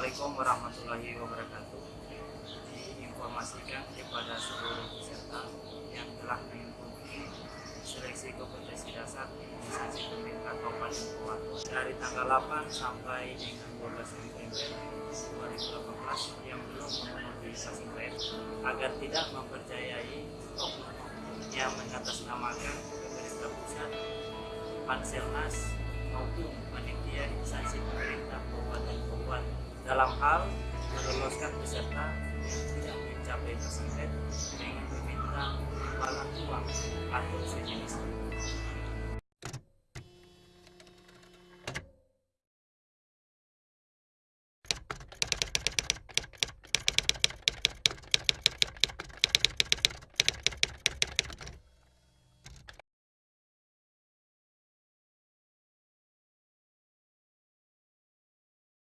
Assalamualaikum warahmatullahi wabarakatuh. Diinformasikan kepada seluruh peserta yang telah mengikuti seleksi kompetensi dasar instansi pemerintah Kabupaten Kuat dari tanggal 8 sampai dengan 12 November 2018 yang belum memenuhi sasaran agar tidak mempercayai oknum yang mengatasnamakan pemerintah pusat, Panselnas maupun dalam hal meloloskan peserta yang tidak mencapai tersebut dengan meminta imbalan uang atau sejenisnya.